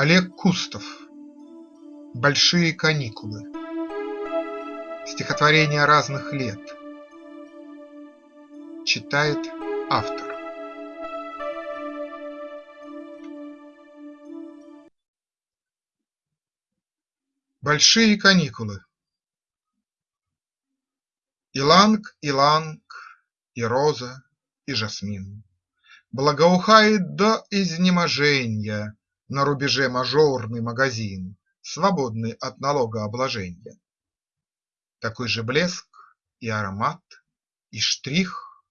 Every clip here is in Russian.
Олег Кустов. "Большие каникулы" Стихотворения разных лет. Читает автор. Большие каникулы. Иланг, иланг, и роза, и жасмин. Благоухает до изнеможенья На рубеже мажорный магазин, Свободный от налогообложенья. Такой же блеск и аромат, и штрих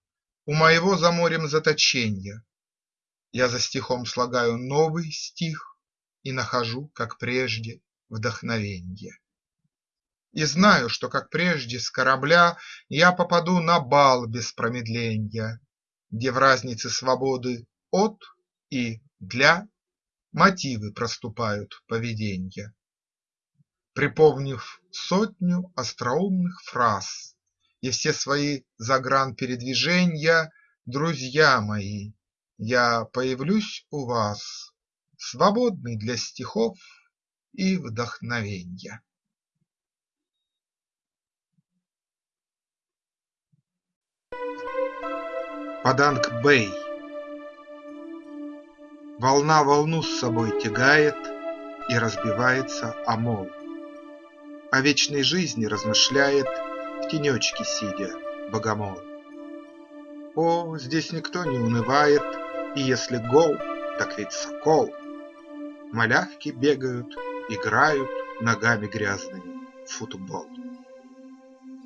У моего за морем заточенья. Я за стихом слагаю новый стих И нахожу, как прежде, вдохновенье. И знаю, что, как прежде, с корабля Я попаду на бал без промедленья, Где в разнице свободы от и для Мотивы проступают поведенья. Припомнив сотню остроумных фраз И все свои загранпередвиженья, Друзья мои, я появлюсь у вас, Свободный для стихов и вдохновенья. Паданг-Бэй Волна волну с собой тягает И разбивается о мол. О вечной жизни размышляет В тенечке сидя богомол. О, здесь никто не унывает, И если гол, так ведь сокол. Малявки бегают, играют Ногами грязными в футбол.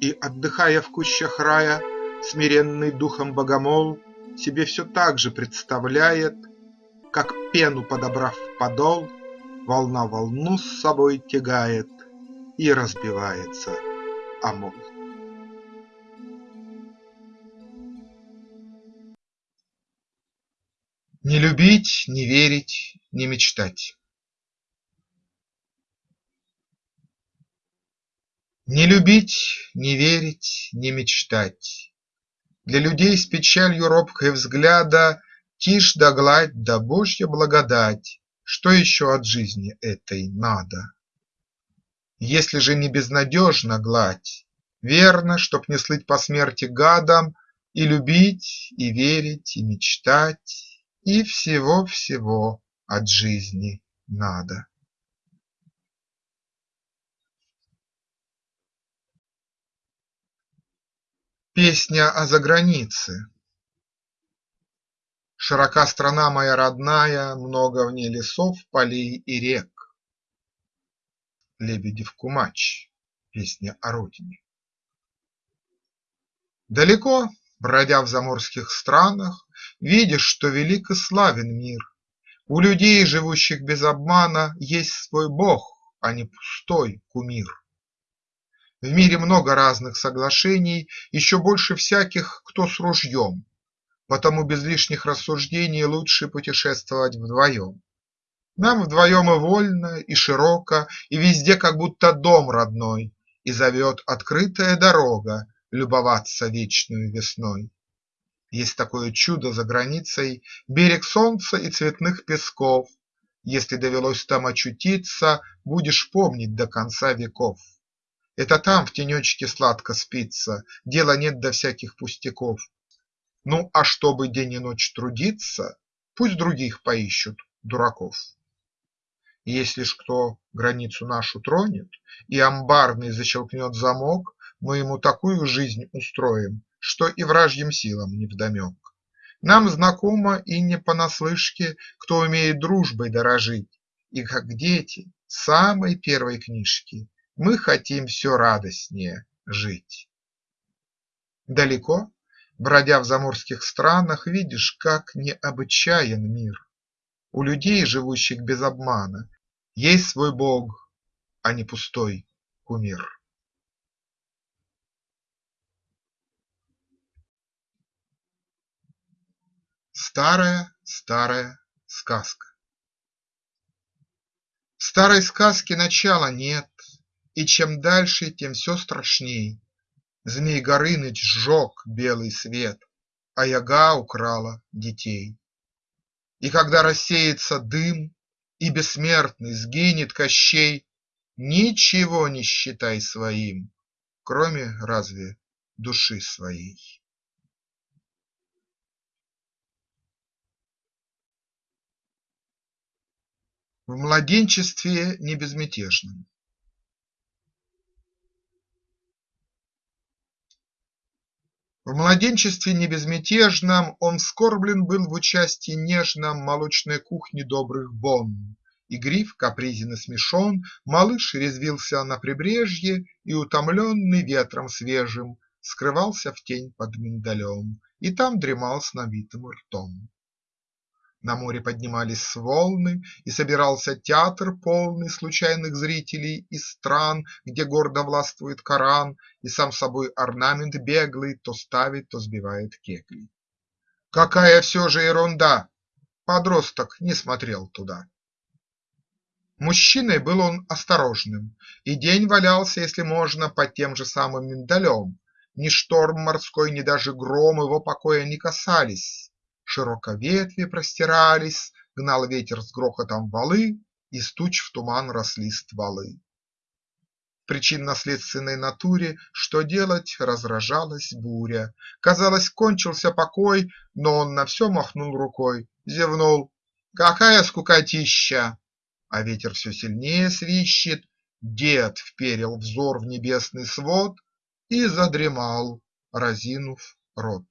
И, отдыхая в кущах рая, Смиренный духом богомол Себе все так же представляет, Как пену подобрав подол, Волна волну с собой тягает И разбивается о мол. Не любить, не верить, не мечтать Не любить, не верить, не мечтать для людей с печалью робкой взгляда Тишь да гладь да Божья благодать Что еще от жизни этой надо? Если же не безнадежна гладь, Верно, чтоб не слыть по смерти гадом, И любить, и верить, и мечтать, И всего-всего от жизни надо. Песня о загранице Широка страна моя родная, Много в ней лесов, полей и рек. Лебедев Кумач. Песня о родине. Далеко, бродя в заморских странах, Видишь, что велик и славен мир. У людей, живущих без обмана, Есть свой Бог, а не пустой кумир. В мире много разных соглашений, Еще больше всяких, кто с ружьем, Потому без лишних рассуждений Лучше путешествовать вдвоем. Нам вдвоем и вольно, и широко, И везде как будто дом родной, И зовет открытая дорога Любоваться вечною весной. Есть такое чудо за границей – Берег солнца и цветных песков. Если довелось там очутиться, Будешь помнить до конца веков. Это там в тенечке сладко спится, Дела нет до всяких пустяков. Ну, а чтобы день и ночь трудиться, Пусть других поищут дураков. Если ж кто границу нашу тронет И амбарный защелкнет замок, Мы ему такую жизнь устроим, Что и вражьим силам невдомек. Нам знакомо и не понаслышке, Кто умеет дружбой дорожить, И как дети самой первой книжки мы хотим все радостнее жить. Далеко, бродя в заморских странах, Видишь, как необычаен мир. У людей, живущих без обмана, Есть свой Бог, а не пустой кумир. Старая, старая сказка В старой сказке начала нет, и чем дальше, тем все страшней. Змей Горыныч сжег белый свет, А яга украла детей. И когда рассеется дым, и бессмертный сгинет Кощей, Ничего не считай своим, Кроме разве души своей. В младенчестве не В младенчестве небезмятежном Он скорблен был в участии нежном Молочной кухни добрых бон. Игрив, капризен и смешон, Малыш резвился на прибрежье И, утомленный ветром свежим, Скрывался в тень под миндалем И там дремал с набитым ртом. На море поднимались волны, и собирался театр, полный случайных зрителей из стран, где гордо властвует Коран, и сам собой орнамент беглый то ставит, то сбивает кегли. Какая все же ерунда! Подросток не смотрел туда. Мужчиной был он осторожным, и день валялся, если можно, под тем же самым миндалем. Ни шторм морской, ни даже гром его покоя не касались Широко ветви простирались, Гнал ветер с грохотом валы, Из туч в туман росли стволы. В причинно-следственной натуре Что делать, разражалась буря. Казалось, кончился покой, Но он на все махнул рукой, Зевнул: какая скукотища! А ветер все сильнее свищет, Дед вперил взор в небесный свод И задремал, разинув рот.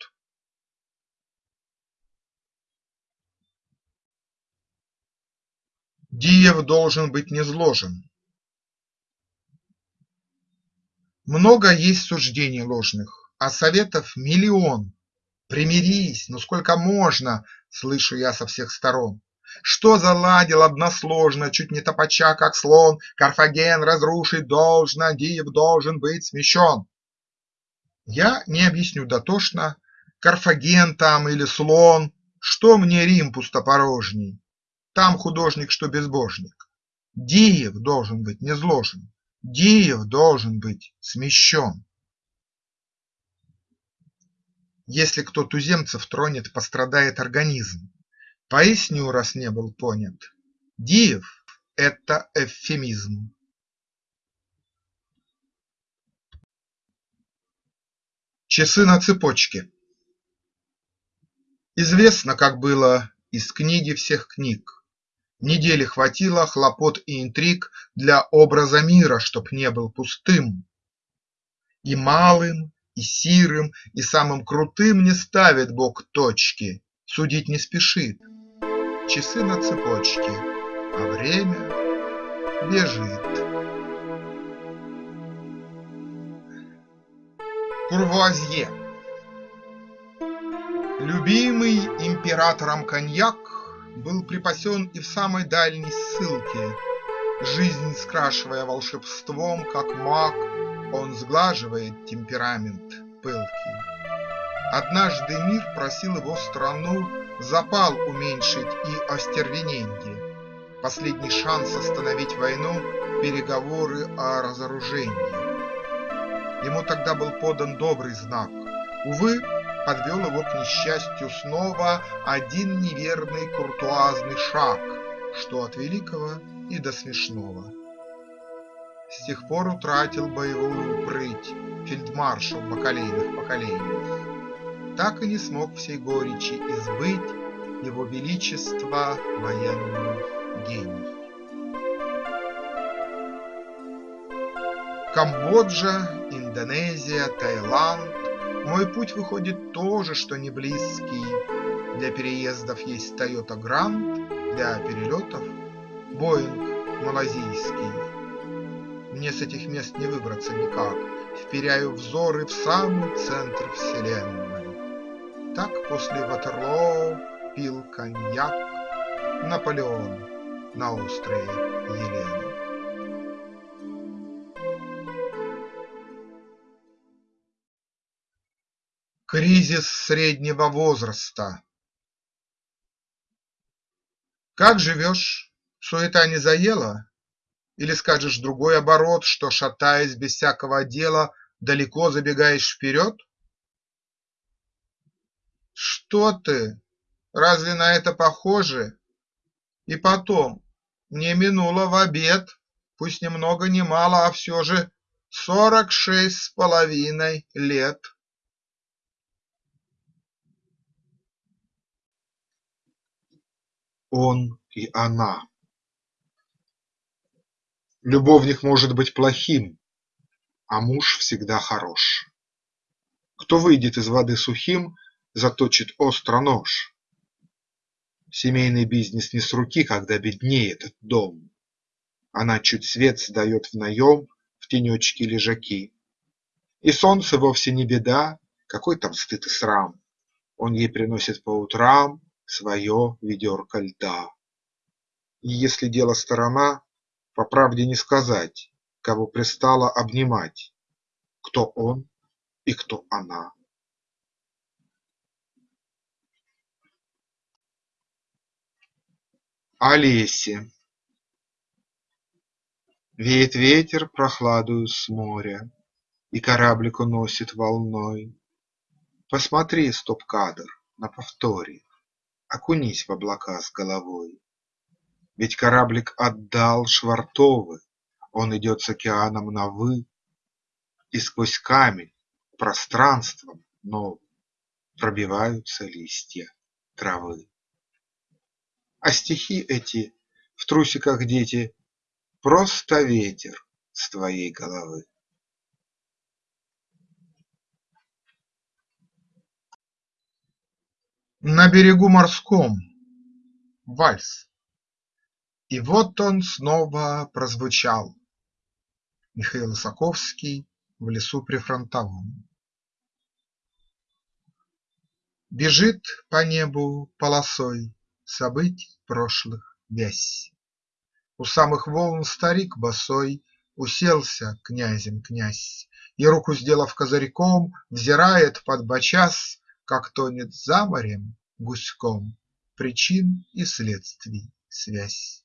Диев должен быть низложен. Много есть суждений ложных, а советов миллион. Примирись, ну сколько можно, слышу я со всех сторон. Что заладил односложно, чуть не топача, как слон, Карфаген разрушить должно, Диев должен быть смещен. Я не объясню дотошно, Карфаген там или слон, Что мне Рим пустопорожний, там художник, что безбожник. Диев должен быть низложен, Диев должен быть смещен. Если кто туземцев тронет, пострадает организм. Поясню, раз не был понят. Диев – это эвфемизм. Часы на цепочке Известно, как было из книги всех книг. Недели хватило хлопот и интриг Для образа мира, чтоб не был пустым. И малым, и сирым, и самым крутым Не ставит Бог точки, судить не спешит. Часы на цепочке, а время бежит. Курвуазье Любимый императором коньяк был припасен и в самой дальней ссылке. Жизнь скрашивая волшебством, как маг, он сглаживает темперамент пылкий. Однажды мир просил его страну запал уменьшить и остервененье, Последний шанс остановить войну, переговоры о разоружении. Ему тогда был подан добрый знак. Увы, подвел его к несчастью снова Один неверный куртуазный шаг, Что от великого и до смешного. С тех пор утратил боевую прыть Фельдмаршал бакалейных поколений, Так и не смог всей горечи избыть Его Величество военный гений. Камбоджа, Индонезия, Таиланд мой путь выходит тоже, что не близкий. Для переездов есть Toyota Grand, для перелетов Боинг малазийский. Мне с этих мест не выбраться никак, Вперяю взоры в самый центр вселенной. Так после Ватерлоо пил коньяк Наполеон на острове Елены. Кризис среднего возраста Как живешь? Суета не заела? Или скажешь другой оборот, что, шатаясь без всякого дела, далеко забегаешь вперед? Что ты? Разве на это похоже? И потом, не минуло в обед, Пусть ни много мало, а все же сорок шесть с половиной лет. Он и она Любовник может быть плохим, а муж всегда хорош. Кто выйдет из воды сухим, заточит остро нож. Семейный бизнес не с руки, когда беднеет дом. Она чуть свет сдает в наем в тенечке лежаки. И солнце вовсе не беда, какой там стыд и срам. Он ей приносит по утрам свое ведерко льда. И если дело сторона, по правде не сказать, кого пристало обнимать, кто он и кто она. Олесе Веет ветер прохладою с моря, И кораблик уносит волной. Посмотри, стоп-кадр, на повторе, Окунись в облака с головой. Ведь кораблик отдал швартовы, Он идет с океаном на «вы», И сквозь камень пространством новым Пробиваются листья травы. А стихи эти в трусиках дети Просто ветер с твоей головы. На берегу морском вальс. И вот он снова прозвучал. Михаил Исаковский в лесу прифронтовом. Бежит по небу полосой событий прошлых вязь. У самых волн старик босой Уселся князем князь И, руку сделав козырьком, Взирает под подбочас, Как тонет за морем гуськом Причин и следствий связь.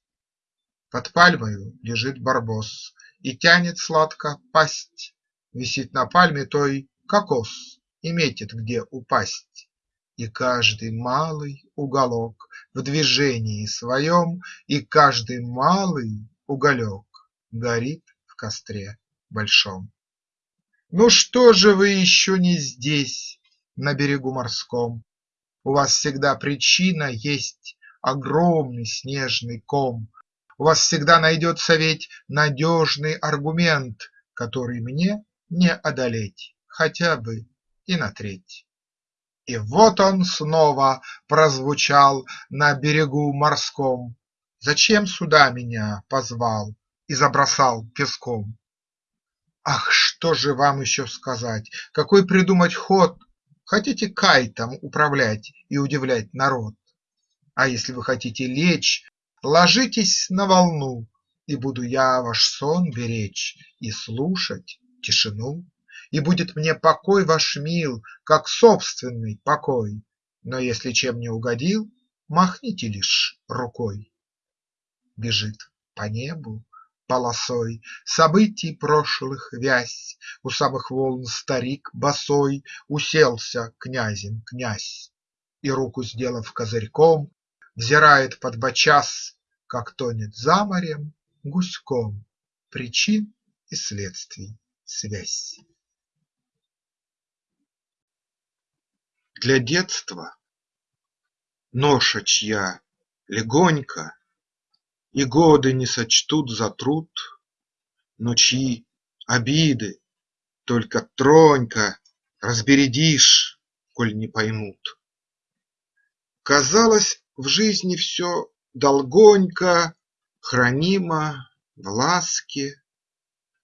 Под пальмою лежит барбос И тянет сладко пасть, Висит на пальме той кокос И метит, где упасть. И каждый малый уголок в движении своем, И каждый малый уголек горит в костре большом. Ну что же вы еще не здесь, на берегу морском? У вас всегда причина есть огромный снежный ком, У вас всегда найдется ведь надежный аргумент, Который мне не одолеть хотя бы и на треть. И вот он снова прозвучал на берегу морском. Зачем сюда меня позвал и забросал песком? Ах, что же вам еще сказать, какой придумать ход? Хотите кайтом управлять и удивлять народ? А если вы хотите лечь, ложитесь на волну, И буду я ваш сон беречь и слушать тишину. И будет мне покой ваш мил, как собственный покой, Но если чем не угодил, махните лишь рукой. Бежит по небу полосой. Событий прошлых вязь, У самых волн старик босой Уселся князем князь. И, руку сделав козырьком, Взирает подбочас, как тонет за морем гуськом. Причин и следствий связь. Для детства ноша чья легонько, И годы не сочтут за труд, Но чьи обиды только тронько Разбередишь, коль не поймут. Казалось, в жизни все долгонько Хранимо в ласке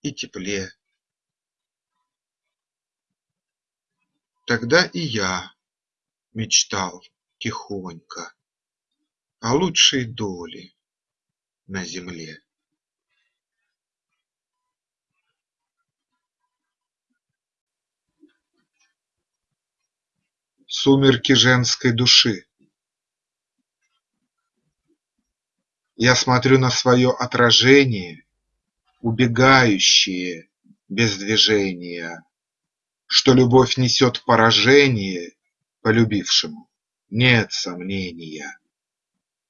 и тепле. Тогда и я мечтал тихонько О лучшей доле на земле. Сумерки женской души. Я смотрю на свое отражение, Убегающее без движения, Что любовь несет поражение полюбившему. Нет сомнения,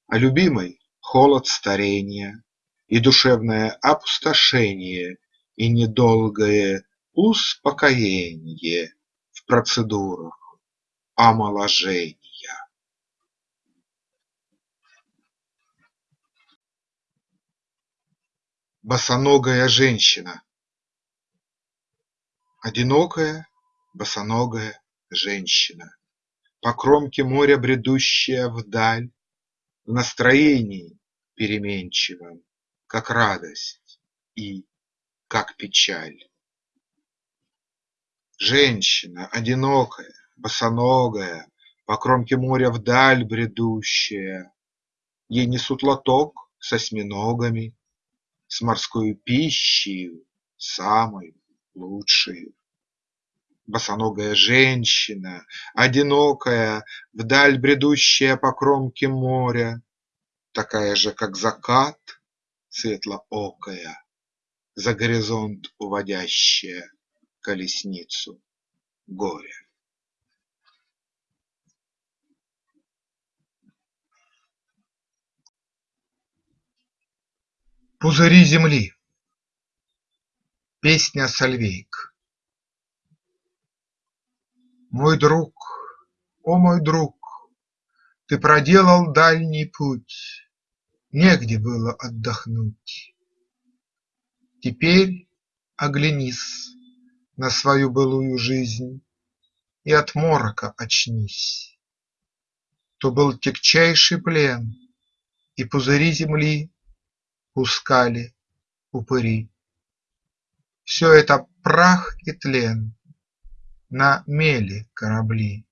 А любимой холод старения, И душевное опустошение, И недолгое успокоение В процедурах омоложения. Босоногая женщина Одинокая босоногая женщина, По кромке моря бредущая вдаль, В настроении переменчивом, Как радость и как печаль. Женщина одинокая, босоногая, По кромке моря вдаль бредущая, Ей несут лоток с осьминогами, С морскою пищею самою лучшею. Босоногая женщина, одинокая, Вдаль бредущая по кромке моря, Такая же, как закат, светлоокая, За горизонт уводящая колесницу горя. Пузыри земли Песня Сальвейк Мой друг, о мой друг, Ты проделал дальний путь, Негде было отдохнуть. Теперь оглянись На свою былую жизнь И от морока очнись. То был тягчайший плен, И пузыри земли Пускали упыри. Все это прах и тлен, На мели корабли,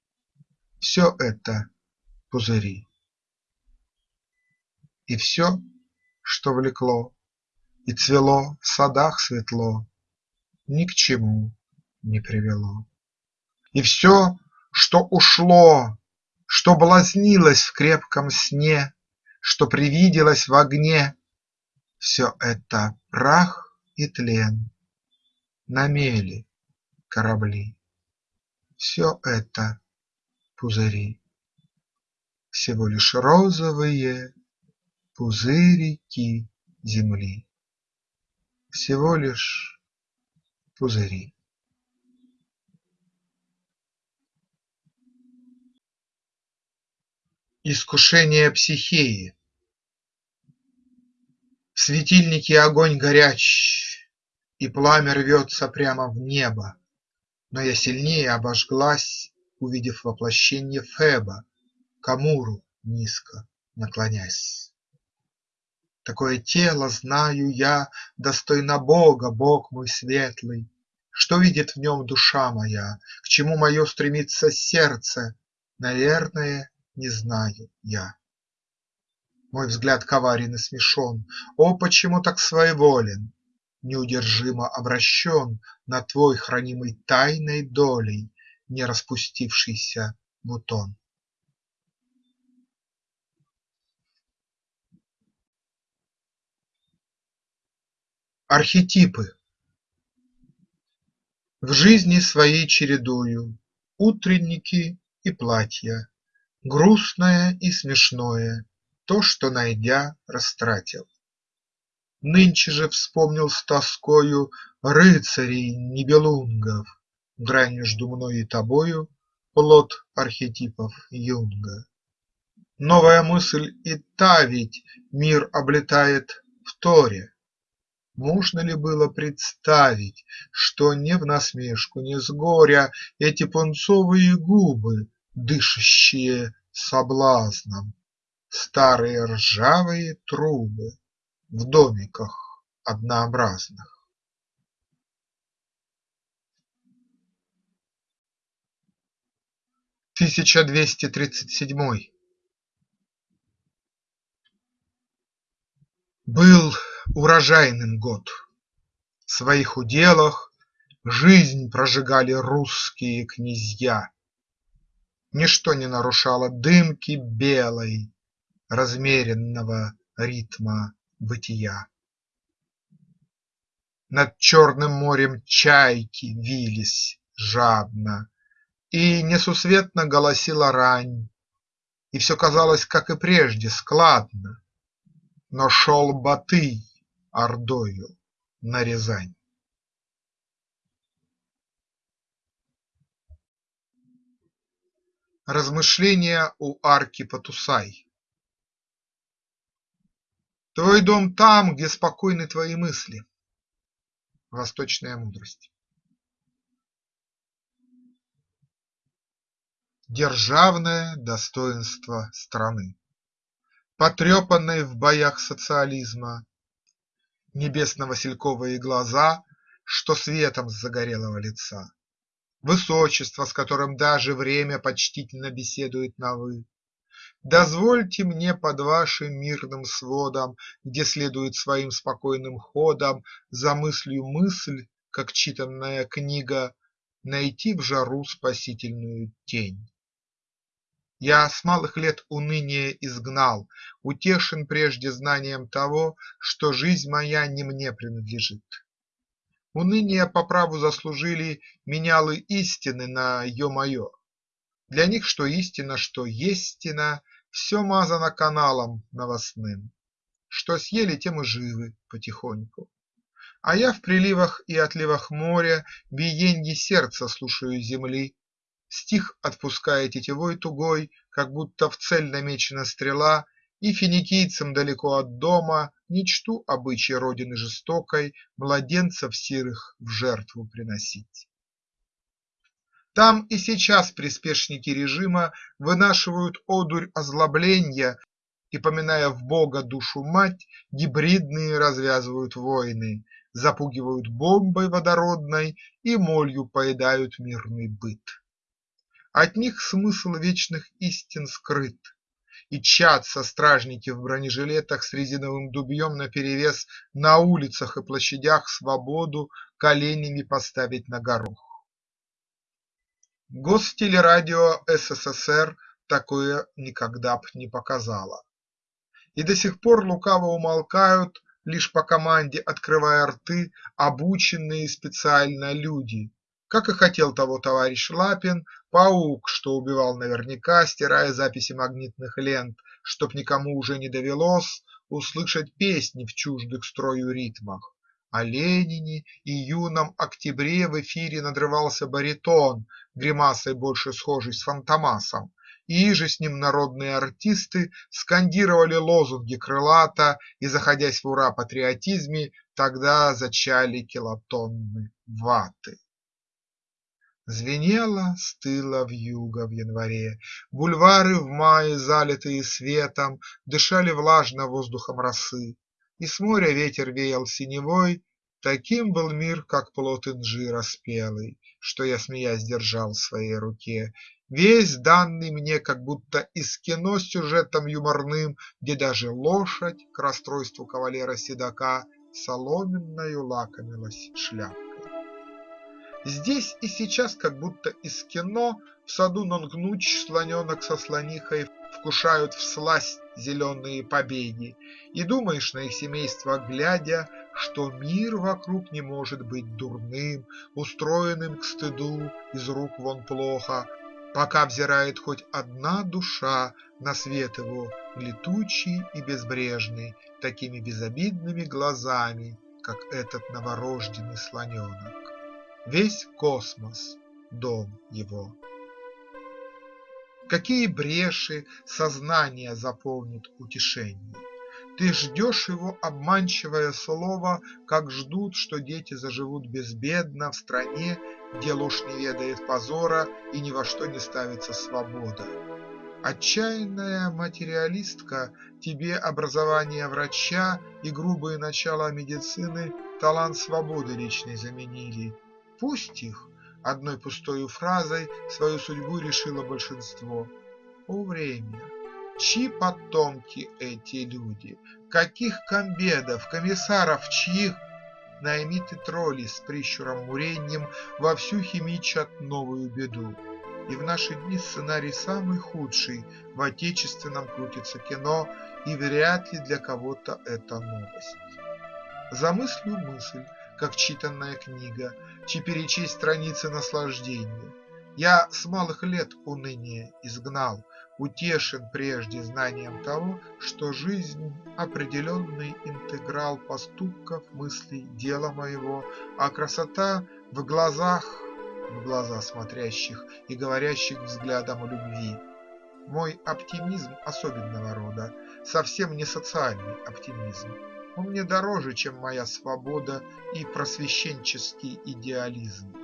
Все это пузыри. И все, что влекло И цвело в садах светло, Ни к чему не привело. И все, что ушло, Что блазнилось в крепком сне, Что привиделось в огне, Все это прах и тлен, на мели корабли. Все это пузыри, Всего лишь розовые пузырики земли, Всего лишь пузыри. Искушение Психеи. В светильнике огонь горяч и пламя рвется прямо в небо, Но я сильнее обожглась, увидев воплощенье Феба, К Амуру низко наклонясь. Такое тело, знаю я, достойно Бога, Бог мой светлый. Что видит в нем душа моя, к чему мое стремится сердце, Наверное, не знаю я. Мой взгляд коварен и смешон, О, почему так своеволен! Неудержимо обращен На твой хранимый тайной долей не распустившийся бутон. Архетипы В жизни своей чередую Утренники и платья, Грустное и смешное, То, что, найдя, растратил. Нынче же вспомнил с тоскою Рыцарей Нибелунгов, Грань между мной и тобою – Плод архетипов Юнга. Новая мысль и та ведь Мир облетает в торе. Можно ли было представить, Что не в насмешку, не с горя Эти пунцовые губы, Дышащие соблазном, Старые ржавые трубы в домиках однообразных. Тысяча двести тридцать седьмой Был урожайным год. В своих уделах Жизнь прожигали русские князья. Ничто не нарушало дымки белой Размеренного ритма бытия. Над черным морем чайки вились жадно, И несусветно голосила рань, И все казалось, как и прежде, складно. Но шел Батый ордою на Рязань. Размышления у арки Потусай Твой дом там, где спокойны твои мысли. Восточная мудрость. Державное достоинство страны, Потрепанной в боях социализма, Небесно-васильковые глаза, Что светом с загорелого лица, Высочество, с которым даже время Почтительно беседует на «вы», Дозвольте мне под вашим мирным сводом, Где следует своим спокойным ходом За мыслью мысль, как читанная книга, Найти в жару спасительную тень. Я с малых лет уныние изгнал, Утешен прежде знанием того, Что жизнь моя не мне принадлежит. Уныние по праву заслужили Менялы истины на ё-моё. Для них что истина, что естина, Все мазано каналом новостным. Что съели, тем и живы потихоньку. А я в приливах и отливах моря Биенье сердца слушаю земли, Стих отпуская тетевой тугой, Как будто в цель намечена стрела, И финикийцам далеко от дома Не чту обычай родины жестокой Младенцев сирых в жертву приносить. Там и сейчас приспешники режима Вынашивают одурь озлобленья И, поминая в Бога душу-мать, Гибридные развязывают войны, Запугивают бомбой водородной И молью поедают мирный быт. От них смысл вечных истин скрыт, И тщатся стражники в бронежилетах С резиновым дубьем наперевес На улицах и площадях свободу Коленями поставить на горох. Гостелерадио СССР такое никогда б не показало. И до сих пор лукаво умолкают, Лишь по команде открывая рты, Обученные специально люди, Как и хотел того товарищ Лапин, Паук, что убивал наверняка, Стирая записи магнитных лент, Чтоб никому уже не довелось Услышать песни в чуждых строю ритмах. О Ленине и юном октябре В эфире надрывался баритон, Гримасой больше схожий с Фантомасом, И иже с ним народные артисты Скандировали лозунги крылато И, заходясь в ура-патриотизме, Тогда зачали килотонны ваты. Звенело, стыло вьюга в январе, Бульвары в мае, залитые светом, Дышали влажно воздухом росы, И с моря ветер веял синевой, Таким был мир, как плод инжира спелый, Что я, смеясь, держал в своей руке, Весь данный мне как будто из кино с сюжетом юморным, Где даже лошадь, к расстройству кавалера-седока, Соломенною лакомилась шляпкой. Здесь и сейчас как будто из кино В саду Нонгнуч слоненок со слонихой Вкушают всласть зеленые побеги, И думаешь на их семейство глядя, Что мир вокруг не может быть дурным, Устроенным к стыду, из рук вон плохо, Пока взирает хоть одна душа На свет его летучий и безбрежный Такими безобидными глазами, Как этот новорожденный слоненок. Весь космос – дом его. Какие бреши сознание заполнит утешение! Ты ждешь его обманчивое слово, Как ждут, что дети заживут безбедно В стране, где ложь не ведает позора И ни во что не ставится свобода. Отчаянная материалистка, Тебе образование врача И грубые начала медицины Талант свободы личной заменили, Пусть их, одной пустою фразой Свою судьбу решило большинство. О время! Чьи потомки эти люди? Каких комбедов, комиссаров, чьих? Наймиты тролли с прищуром муреньем Вовсю химичат новую беду. И в наши дни сценарий самый худший В отечественном крутится кино, И вряд ли для кого-то это новость. Замыслю мысль, как читанная книга, Чи перечесть страницы наслаждения. Я с малых лет уныние изгнал, Утешен прежде знанием того, что жизнь – определенный интеграл поступков, мыслей, дела моего, а красота в глазах, в глаза смотрящих и говорящих взглядом любви. Мой оптимизм особенного рода, совсем не социальный оптимизм. Он мне дороже, чем моя свобода и просвещенческий идеализм.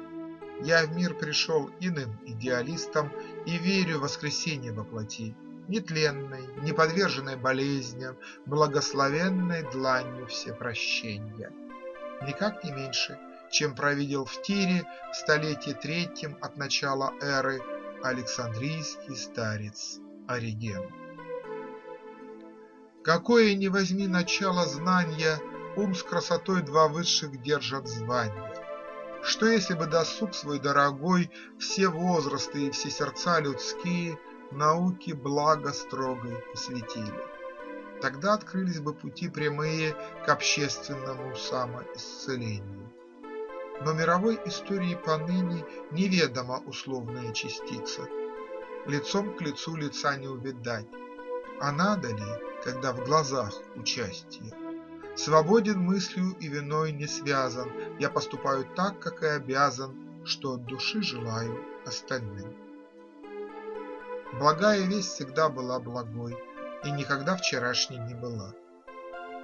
Я в мир пришел иным идеалистом и верю в воскресенье во плоти, Нетленной, не подверженной болезням, благословенной дланью всепрощения. Никак не меньше, чем провидел в Тире в столетии третьем от начала эры Александрийский старец Ориген. Какое ни возьми начало знания, ум с красотой два высших держат звания. Что если бы досуг свой дорогой Все возрасты и все сердца людские Науке благо строгой посвятили? Тогда открылись бы пути прямые К общественному самоисцелению. Но мировой истории поныне Неведома условная частица. Лицом к лицу лица не увидать, А надо ли, когда в глазах участие? Свободен мыслью и виной не связан, Я поступаю так, как и обязан, Что от души желаю остальным. Благая весть всегда была благой И никогда вчерашней не была.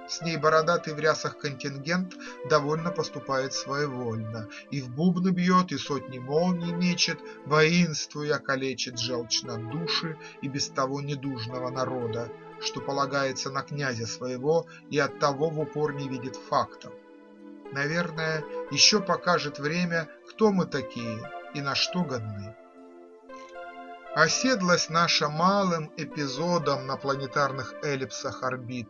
С ней бородатый в рясах контингент Довольно поступает своевольно, И в бубны бьет, и сотни молний мечет, Воинствуя калечит желчно души И без того недужного народа, что полагается на князя своего и оттого в упор не видит фактов. Наверное, еще покажет время, кто мы такие и на что годны. Оседлость наша малым эпизодом на планетарных эллипсах орбит.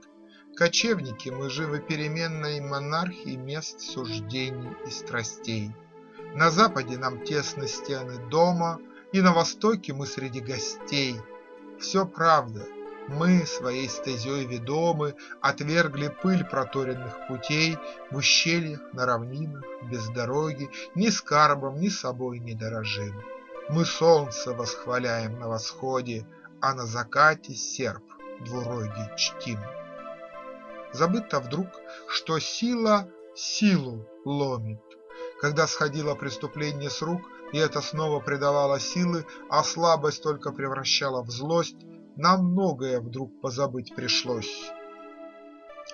Кочевники мы живы переменной монархии мест суждений и страстей. На западе нам тесны стены дома, и на востоке мы среди гостей. Все правда, мы, своей стезей ведомы, Отвергли пыль проторенных путей В ущельях, на равнинах, без дороги, Ни скарбом, ни собой не дорожим. Мы солнце восхваляем на восходе, А на закате серп двурогий чтим. Забыто вдруг, что сила силу ломит, Когда сходило преступление с рук, И это снова придавало силы, А слабость только превращала в злость, нам многое вдруг позабыть пришлось.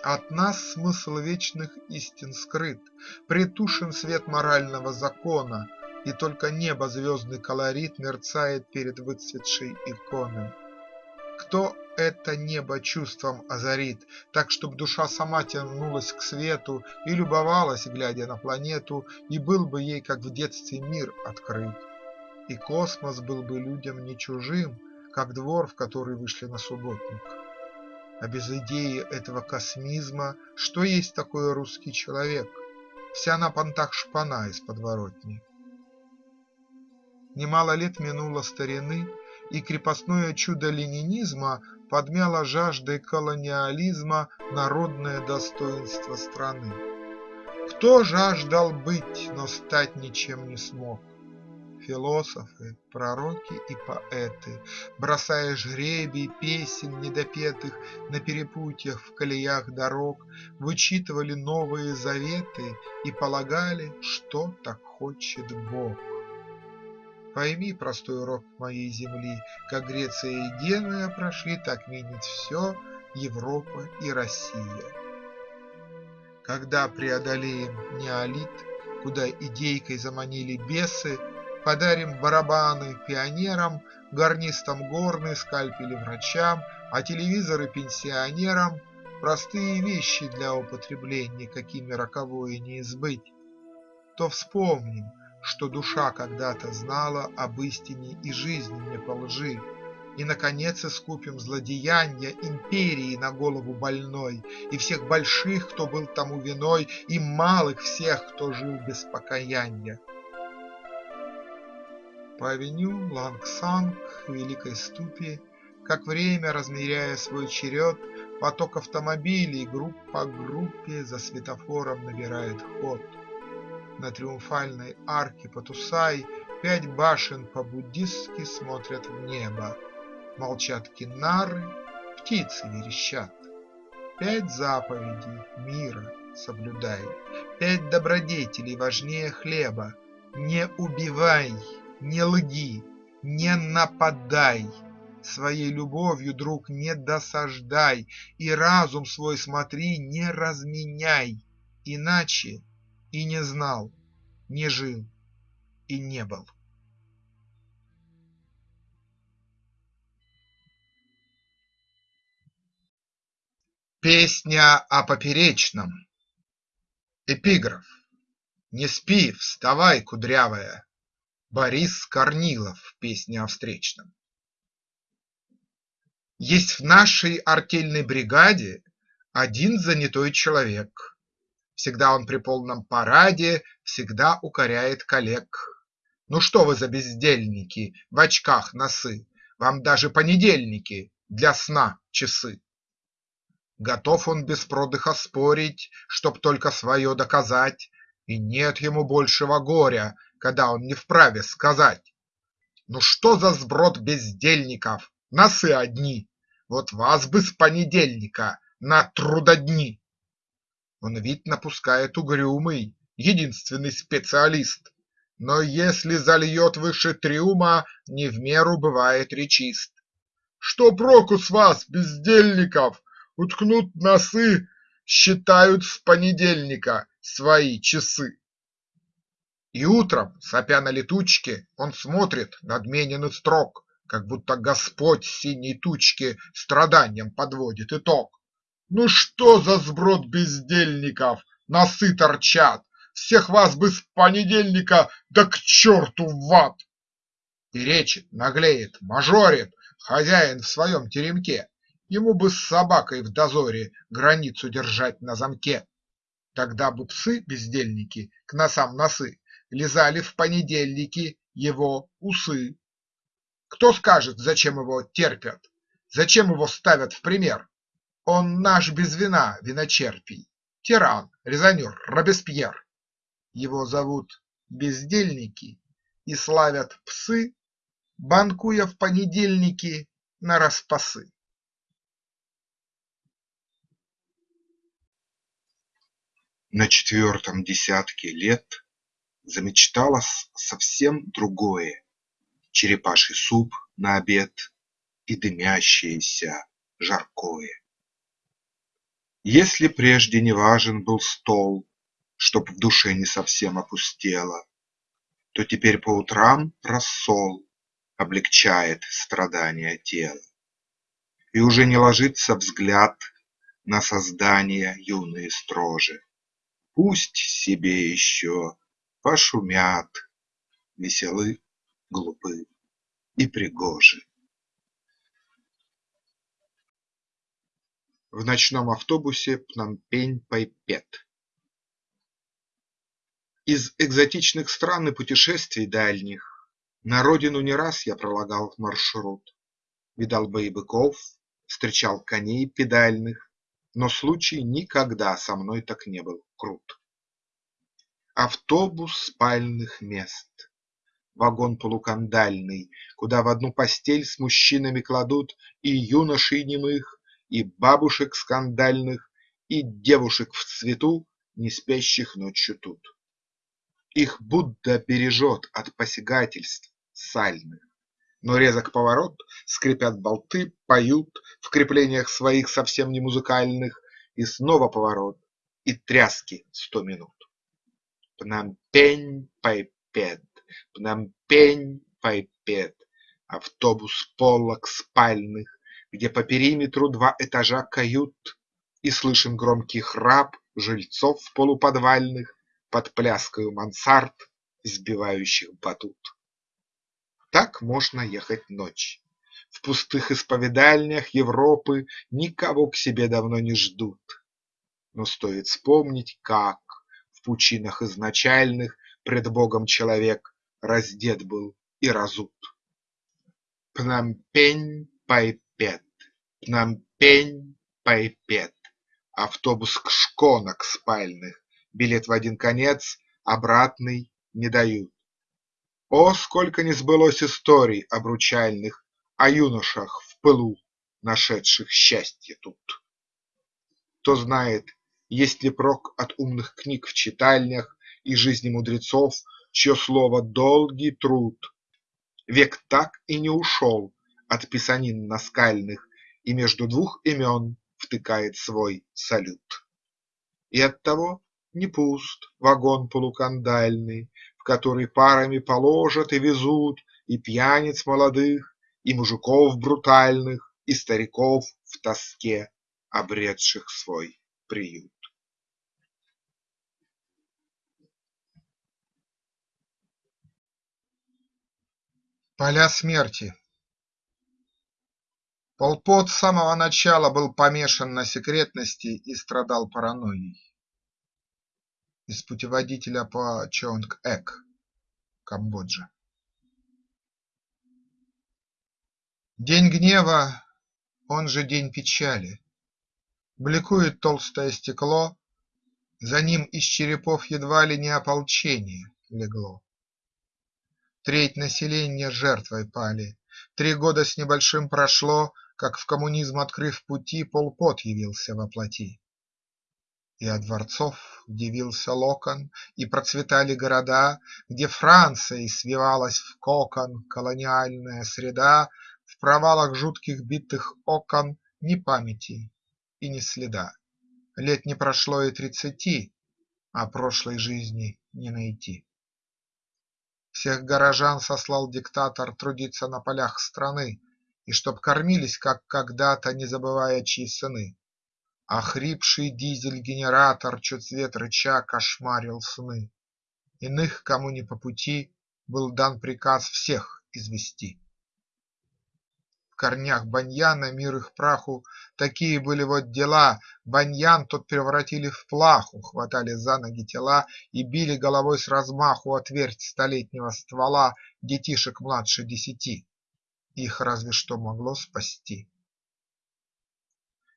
От нас смысл вечных истин скрыт, Притушен свет морального закона, И только небо звездный колорит Мерцает перед выцветшей иконой. Кто это небо чувством озарит, Так, чтоб душа сама тянулась к свету И любовалась, глядя на планету, И был бы ей, как в детстве, мир открыт, И космос был бы людям не чужим, как двор, в который вышли на субботник. А без идеи этого космизма что есть такое русский человек? Вся на понтах шпана из подворотни. Немало лет минуло старины, и крепостное чудо ленинизма подмяло жаждой колониализма народное достоинство страны. Кто жаждал быть, но стать ничем не смог? Философы, пророки и поэты, Бросая жребий песен недопетых На перепутьях в колеях дорог, Вычитывали новые заветы И полагали, что так хочет Бог. Пойми простой урок моей земли, Как Греция и Генуя прошли, Так минет все Европа и Россия. Когда преодолеем неолит, Куда идейкой заманили бесы, Подарим барабаны пионерам, Гарнистам горны, скальпели врачам, А телевизоры пенсионерам, Простые вещи для употребления, Какими роковое не избыть, То вспомним, что душа когда-то знала Об истине и жизни не по лжи, И, наконец, искупим злодеяния Империи на голову больной, И всех больших, кто был тому виной, И малых всех, кто жил без покаяния. По авеню Лангсанг Великой Ступи, Как время размеряя свой черед, Поток автомобилей групп по группе За светофором набирает ход. На триумфальной арке Патусай Пять башен по-буддистски смотрят в небо. Молчат кинары, птицы верещат. Пять заповедей мира соблюдай, Пять добродетелей важнее хлеба: Не убивай, не лги, не нападай, Своей любовью, друг, не досаждай. И разум свой смотри, не разменяй, Иначе и не знал, не жил и не был. Песня о поперечном. Эпиграф. Не спи, вставай, кудрявая Борис Корнилов Песня о встречном Есть в нашей артельной бригаде Один занятой человек. Всегда он при полном параде, Всегда укоряет коллег. Ну что вы за бездельники, В очках носы, Вам даже понедельники Для сна часы. Готов он без продыха спорить, Чтоб только свое доказать, И нет ему большего горя, Когда он не вправе сказать: "Ну что за сброд бездельников, Носы одни! Вот вас бы с понедельника На трудодни!" Он вид напускает угрюмый, Единственный специалист, Но если зальет выше трюма, Не в меру бывает речист. Что проку с вас, бездельников? Уткнут носы, считают с понедельника Свои часы. И утром, сопя на летучке, Он смотрит надменен строг, Как будто Господь синей тучке Страданьям подводит итог. Ну что за сброд бездельников, Носы торчат! Всех вас бы с понедельника Да к черту в ад! Перечит, наглеет, мажорит Хозяин в своем теремке Ему бы с собакой в дозоре Границу держать на замке. Тогда бы псы-бездельники к носам носы Лизали в понедельники его усы. Кто скажет, зачем его терпят, Зачем его ставят в пример? Он наш без вина виночерпий, Тиран, резонер, Робеспьер. Его зовут бездельники И славят псы, Банкуя в понедельники нараспасы. На четвертом десятке лет Замечталось совсем другое: Черепаший суп на обед И дымящееся жаркое. Если прежде не важен был стол, Чтоб в душе не совсем опустело, То теперь по утрам рассол Облегчает страдания тела. И уже не ложится взгляд На создания юные строже. Пусть себе еще пошумят, Веселы, глупы и пригожи. В ночном автобусе Пномпень-Пайпет Из экзотичных стран и путешествий дальних На родину не раз я пролагал маршрут, Видал бои быков, встречал коней педальных, но случай никогда со мной так не был крут. Автобус спальных мест, вагон полукандальный, Куда в одну постель с мужчинами кладут И юношей немых, и бабушек скандальных, И девушек в цвету, не спящих ночью тут. Их Будда бережет от посягательств сальных. Но резок поворот, скрипят болты, поют В креплениях своих совсем не музыкальных, И снова поворот, и тряски сто минут. Пномпень-Пайпет, Пномпень-Пайпет, Автобус полок спальных, Где по периметру два этажа кают, И слышен громкий храп жильцов полуподвальных Под пляскою мансард, взбивающих батут. Так можно ехать ночь. В пустых исповедальнях Европы Никого к себе давно не ждут. Но стоит вспомнить, как В пучинах изначальных Пред Богом человек раздет был и разут. Пномпень-Пайпет, Пномпень-Пайпет, Автобус к шконок спальных, Билет в один конец, обратный не дают. О, сколько не сбылось историй обручальных О юношах в пылу нашедших счастье тут. Кто знает, есть ли прок от умных книг в читальнях И жизни мудрецов, чье слово долгий труд. Век так и не ушел от писанин наскальных И между двух имен втыкает свой салют. И оттого не пуст вагон полукандальный, В который парами положат и везут И пьяниц молодых, и мужиков брутальных, И стариков в тоске, обретших свой приют. Поля смерти Пол с самого начала был помешан на секретности и страдал паранойей. Из путеводителя по Чонг-Эк, Камбоджа. День гнева, он же день печали. Бликует толстое стекло, За ним из черепов едва ли не ополчение легло. Треть населения жертвой пали, Три года с небольшим прошло, Как в коммунизм открыв пути, Пол Пот явился во плоти. И от дворцов дивился локон, И процветали города, Где Францией свивалась в кокон Колониальная среда, В провалах жутких битых окон Ни памяти и ни следа. Лет не прошло и тридцати, А прошлой жизни не найти. Всех горожан сослал диктатор Трудиться на полях страны, И чтоб кормились, как когда-то, Не забывая, чьи сыны. А хрипший дизель-генератор, Чуть свет рыча, кошмарил сны. Иных, кому не по пути, Был дан приказ всех извести. Корнях баньяна, мир их праху, Такие были вот дела: баньян тот превратили в плаху, Хватали за ноги тела и били головой с размаху О твердь столетнего ствола Детишек младше десяти. Их разве что могло спасти.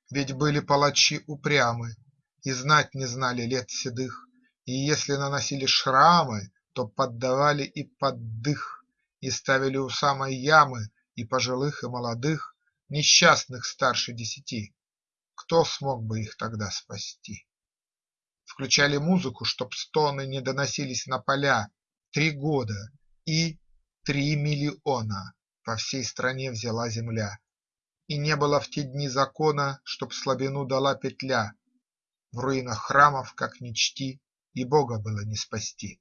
Ведь были палачи упрямы И знать не знали лет седых, И если наносили шрамы, То поддавали и под дых, И ставили у самой ямы И пожилых и молодых, Несчастных старше десяти. Кто смог бы их тогда спасти? Включали музыку, чтоб стоны Не доносились на поля. Три года и три миллиона По всей стране взяла земля. И не было в те дни закона, Чтоб слабину дала петля. В руинах храмов, как ни чти, И Бога было не спасти.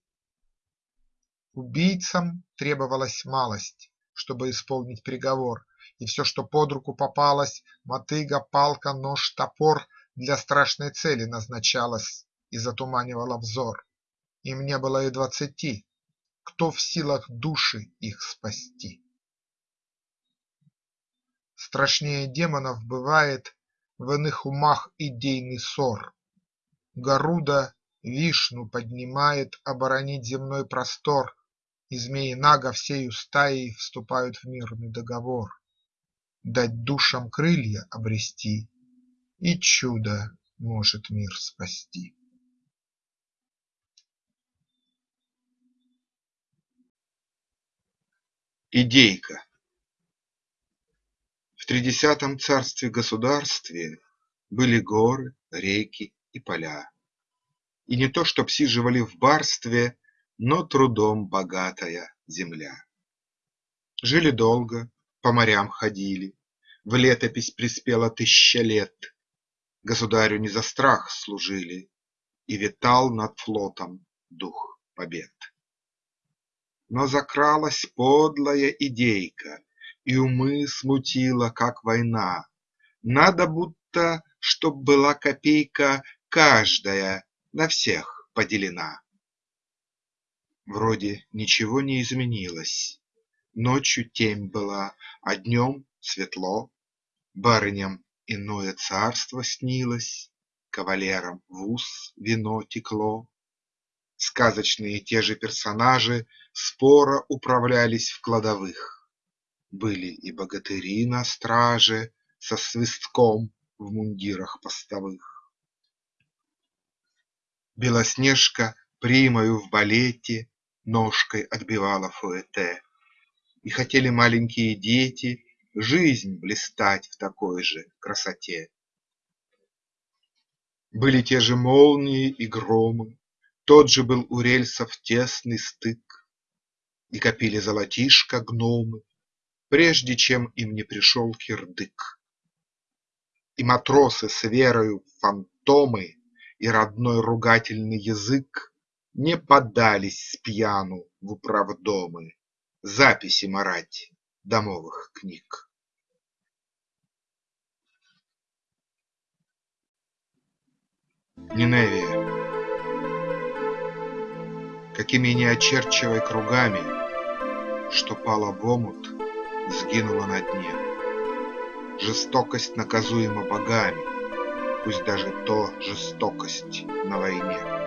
Убийцам требовалась малость, Чтобы исполнить приговор, И все, что под руку попалось, Мотыга, палка, нож, топор, Для страшной цели назначалось И затуманивало взор. Им не было и двадцати. Кто в силах души их спасти? Страшнее демонов бывает В иных умах идейный ссор. Гаруда Вишну поднимает Оборонить земной простор, И змеи Нага всею стаей Вступают в мирный договор. Дать душам крылья обрести, И чудо может мир спасти. Идейка В тридесятом царстве-государстве Были горы, реки и поля. И не то чтоб сиживали в барстве, Но трудом богатая земля. Жили долго, по морям ходили, В летопись приспела тысяча лет, Государю не за страх служили, И витал над флотом дух побед. Но закралась подлая идейка И умы смутила, как война. Надо будто, чтоб была копейка Каждая на всех поделена. Вроде ничего не изменилось. Ночью темь была, а днем светло, Барыням иное царство снилось, Кавалерам в ус вино текло. Сказочные те же персонажи Споро управлялись в кладовых. Были и богатыри на страже Со свистком в мундирах постовых. Белоснежка примою в балете Ножкой отбивала фуэте. И хотели маленькие дети жизнь блистать в такой же красоте. Были те же молнии и громы, Тот же был у рельсов тесный стык, И копили золотишко гномы, Прежде чем им не пришел кирдык. И матросы с верою фантомы И родной ругательный язык Не подались спьяну в управдомы Записи марать домовых книг. Ниневия Какими не очерчивай кругами, Что пало в омут, сгинуло на дне. Жестокость наказуема богами, Пусть даже то жестокость на войне.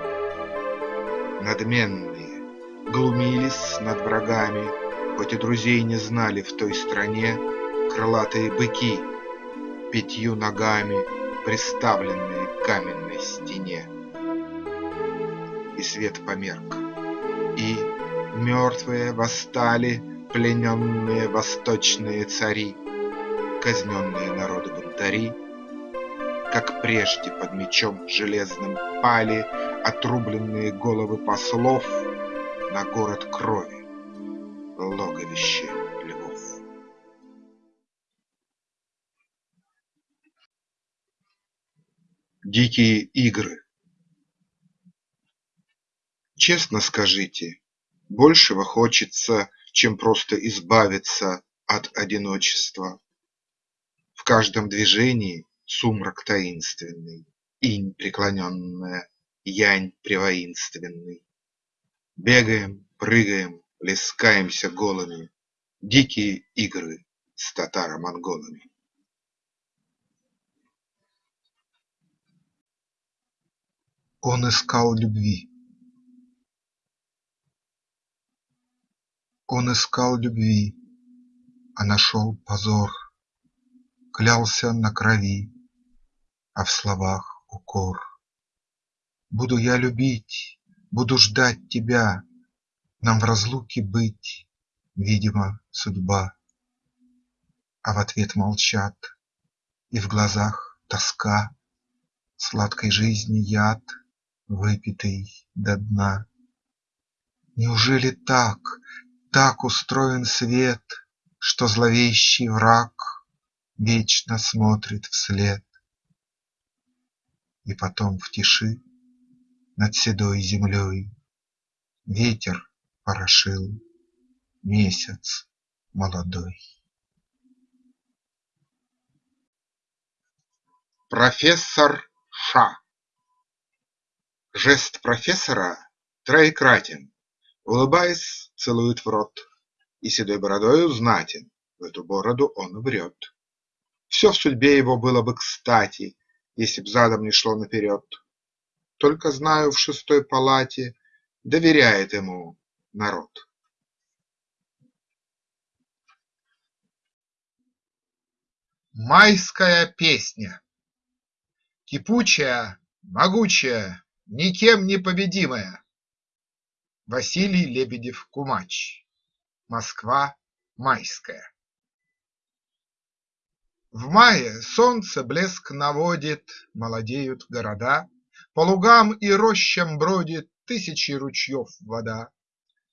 Надменные глумились над врагами, Хоть и друзей не знали в той стране, Крылатые быки, пятью ногами Приставленные к каменной стене. И свет померк, и мертвые восстали Плененные восточные цари, Казненные народы бунтари, Как прежде под мечом железным пали Отрубленные головы послов На город крови, логовище львов. Дикие игры Честно скажите, большего хочется, Чем просто избавиться от одиночества. В каждом движении сумрак таинственный, Инь преклоненная, янь превоинственный. Бегаем, прыгаем, плескаемся голыми, Дикие игры с татаро-монголами. Он искал любви. Он искал любви, а нашел позор, Клялся на крови, а в словах укор. Буду я любить, буду ждать тебя, Нам в разлуке быть, видимо, судьба. А в ответ молчат, и в глазах тоска, Сладкой жизни яд, выпитый до дна. Неужели так, так устроен свет, Что зловещий враг вечно смотрит вслед? И потом в тиши над седой землей Ветер порошил месяц молодой. Профессор Ша. Жест профессора троекратен, Улыбаясь, целует в рот, И седой бородою знатен, В эту бороду он врет. Все в судьбе его было бы кстати, Если б задом не шло наперед. Только знаю, в шестой палате Доверяет ему народ. Майская песня Кипучая, могучая, никем не победимая. Василий Лебедев-Кумач. Москва. Майская. В мае солнце блеск наводит, Молодеют города, По лугам и рощам бродит Тысячи ручьев вода.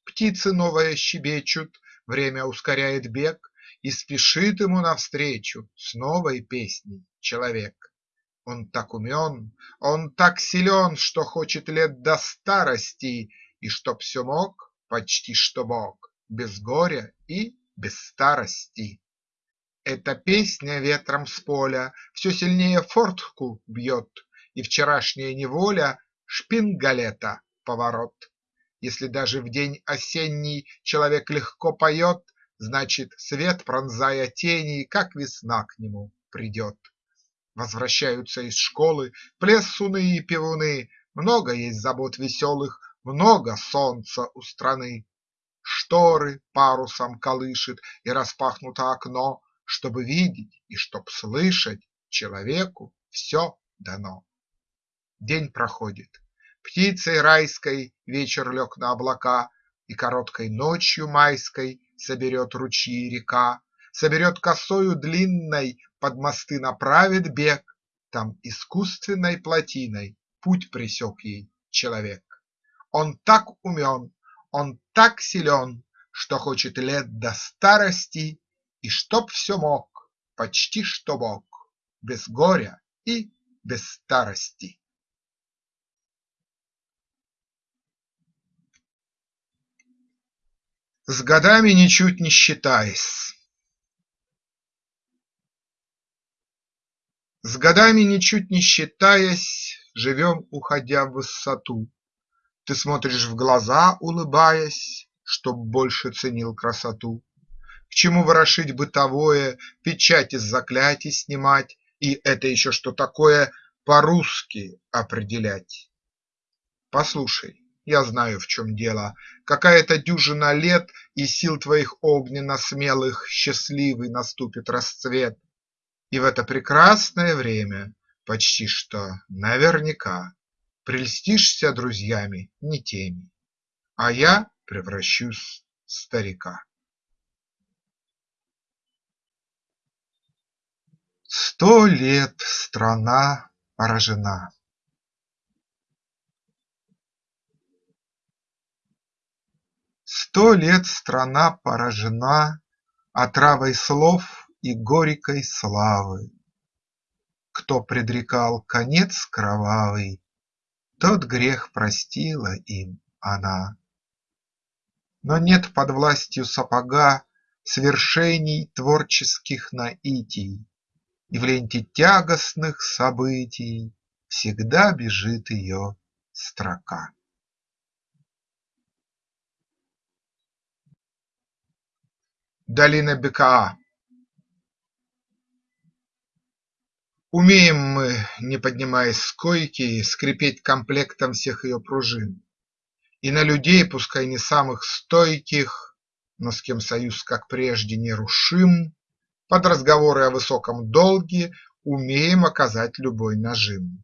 Птицы новые щебечут, Время ускоряет бег, И спешит ему навстречу С новой песней человек. Он так умен, он так силен, Что хочет лет до старости, И чтоб все мог, почти что Бог, Без горя и без старости. Эта песня ветром с поля Все сильнее фортку бьет, И вчерашняя неволя Шпингалета поворот. Если даже в день осенний Человек легко поет, Значит, свет, пронзая тени, Как весна к нему придет. Возвращаются из школы Плесуны и певуны, Много есть забот веселых, Много солнца у страны. Шторы парусом колышет И распахнуто окно, Чтобы видеть и чтоб слышать Человеку все дано. День проходит. Птицей райской Вечер лег на облака, И короткой ночью майской Соберет ручьи река, Соберет косою длинной, под мосты направит бег, Там искусственной плотиной путь пресек ей человек. Он так умен, он так силен, Что хочет лет до старости, И чтоб все мог, почти что Бог, Без горя и без старости. С годами ничуть не считаясь С годами ничуть не считаясь, Живем, уходя в высоту. Ты смотришь в глаза, улыбаясь, Чтоб больше ценил красоту. К чему ворошить бытовое, Печать из заклятий снимать И это еще что такое По-русски определять? Послушай, я знаю, в чем дело. Какая-то дюжина лет, И сил твоих огненно-смелых Счастливый наступит расцвет. И в это прекрасное время Почти что наверняка Прельстишься друзьями не теми, А я превращусь в старика. Сто лет страна поражена. Сто лет страна поражена Отравой слов и горькой славы. Кто предрекал конец кровавый, Тот грех простила им она. Но нет под властью сапога Свершений творческих наитий, И в ленте тягостных событий Всегда бежит ее строка. Долина Бекаа Умеем мы, не поднимаясь с койки, Скрипеть комплектом всех ее пружин, И на людей, пускай не самых стойких, Но с кем союз, как прежде, нерушим, Под разговоры о высоком долге Умеем оказать любой нажим.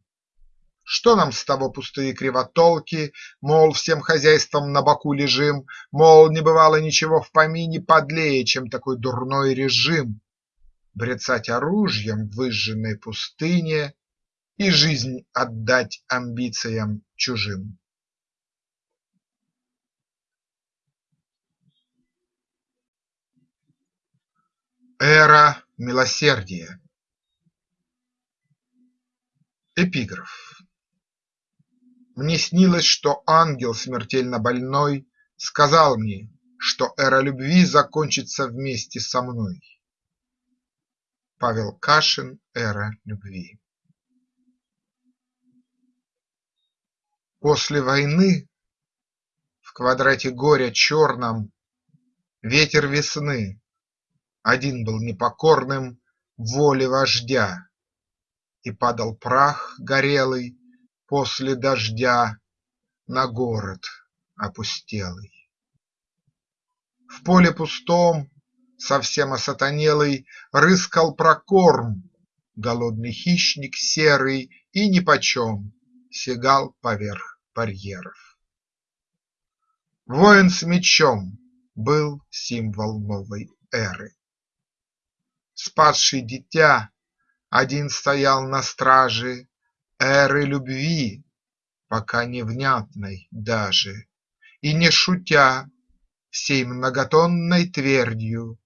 Что нам с того пустые кривотолки, Мол, всем хозяйством на боку лежим, Мол, не бывало ничего в помине Подлее, чем такой дурной режим, Брецать оружием в выжженной пустыне И жизнь отдать амбициям чужим. Эра милосердия. Эпиграф. Мне снилось, что ангел смертельно больной Сказал мне, что эра любви Закончится вместе со мной. Павел Кашин. "Эра любви" После войны в квадрате горя черном Ветер весны один был непокорным Воле вождя, и падал прах горелый после дождя на город опустелый. В поле пустом, совсем осатанелый, Рыскал прокорм, голодный хищник серый, И нипочем сигал поверх барьеров. Воин с мечом был символ новой эры. Спасший дитя один стоял на страже эры любви, пока невнятной даже, И не шутя всей многотонной твердью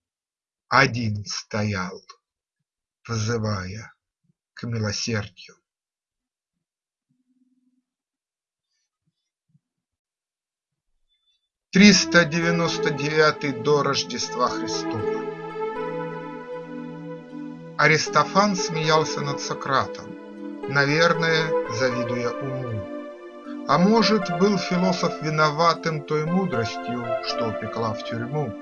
Один стоял, взывая к милосердию. Триста девяносто девятый до Рождества Христова Аристофан смеялся над Сократом наверное, завидуя уму. А может, был философ виноватым той мудростью, что упекла в тюрьму.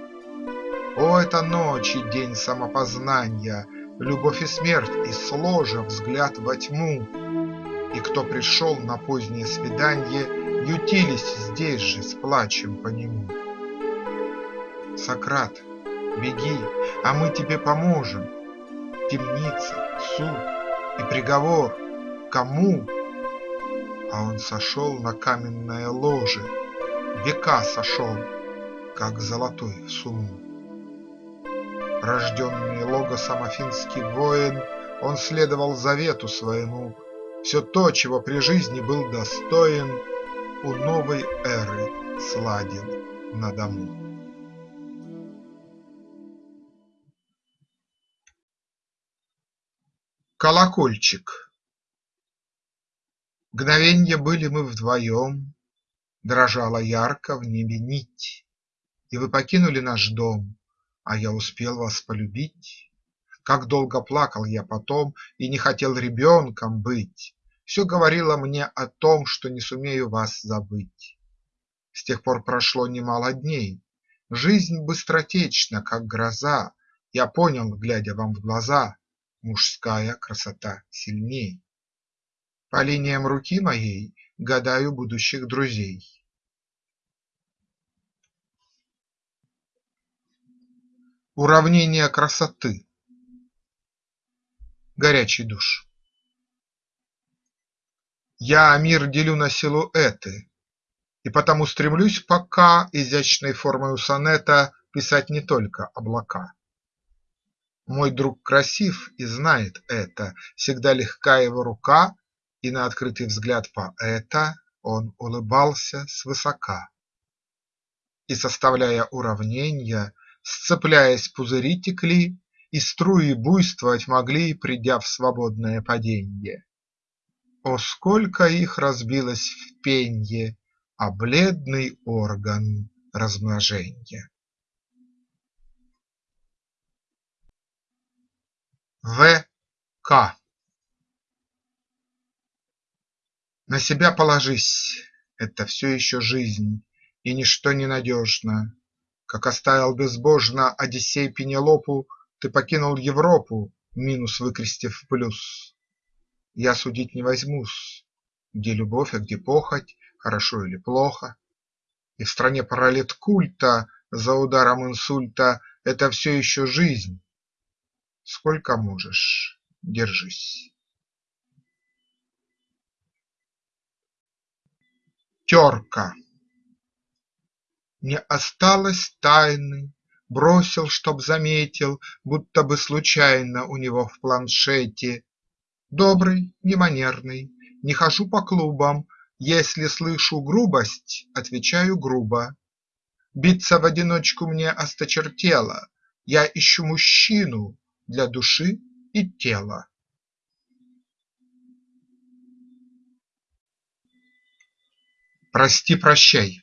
О, это ночь и день самопознания, Любовь и смерть, и сложа взгляд во тьму. И кто пришел на позднее свиданье, Ютились здесь же с плачем по нему. Сократ, беги, а мы тебе поможем. Темница, суд и приговор кому? А он сошел на каменное ложе, Века сошел, как золотой в сумму. Рожденный логосом афинский воин, Он следовал завету своему, Все то, чего при жизни был достоин, У новой эры сладил на дому. Колокольчик Мгновенье были мы вдвоем, Дрожала ярко в небе нить, И вы покинули наш дом, А я успел вас полюбить. Как долго плакал я потом И не хотел ребенком быть, Все говорило мне о том, Что не сумею вас забыть. С тех пор прошло немало дней, Жизнь быстротечна, как гроза, Я понял, глядя вам в глаза, Мужская красота сильней. По линиям руки моей гадаю будущих друзей. Уравнение красоты Горячий душ Я мир делю на силуэты, И потому стремлюсь пока Изящной формою сонета Писать не только облака. Мой друг красив и знает это, Всегда легка его рука и на открытый взгляд поэта он улыбался свысока. И, составляя уравнения, сцепляясь, пузыри текли, И струи буйствовать могли, придя в свободное паденье. О, сколько их разбилось в пенье а бледный орган размноженья! В. К. На себя положись – это все еще жизнь, И ничто не надежно. Как оставил безбожно Одиссей Пенелопу, Ты покинул Европу, Минус выкрестив плюс. Я судить не возьмусь, где любовь, а где похоть, Хорошо или плохо. И в стране культа За ударом инсульта Это все еще жизнь. Сколько можешь, держись. Терка Не осталось тайны, бросил, чтоб заметил, Будто бы случайно у него в планшете. Добрый, не манерный, не хожу по клубам, Если слышу грубость, отвечаю грубо. Биться в одиночку мне осточертело, Я ищу мужчину для души и тела. Прости-прощай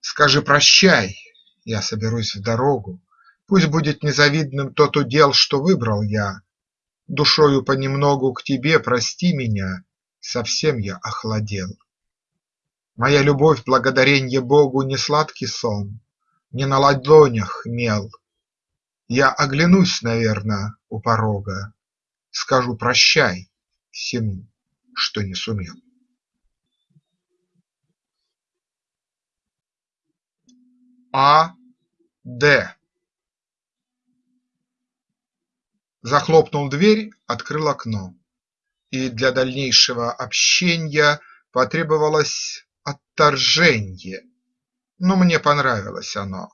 Скажи прощай, я соберусь в дорогу, Пусть будет незавидным тот удел, что выбрал я, Душою понемногу к тебе прости меня, Совсем я охладел. Моя любовь, благодаренье Богу, Не сладкий сон, не на ладонях мел. Я оглянусь, наверно, у порога, Скажу прощай всему, что не сумел. А. Д. Захлопнул дверь, открыл окно, И для дальнейшего общенья Потребовалось отторженье, Но мне понравилось оно.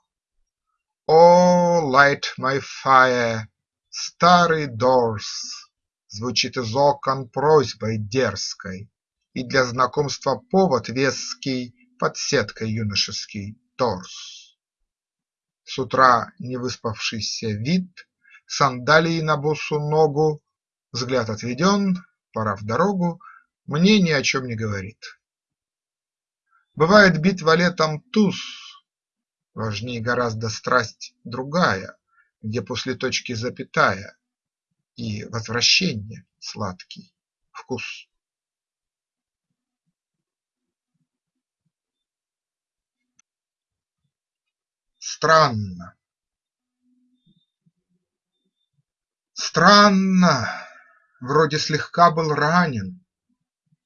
"О, light my fire" старый Дорс. Звучит из окон просьбой дерзкой, И для знакомства повод веский Под сеткой юношеский торс. С утра невыспавшийся вид, Сандалии на босу ногу, Взгляд отведен, пора в дорогу, Мне ни о чем не говорит. Бывает битва летом туз, Важнее гораздо страсть другая, Где после точки запятая И возвращение сладкий вкус. Странно. Странно, вроде слегка был ранен,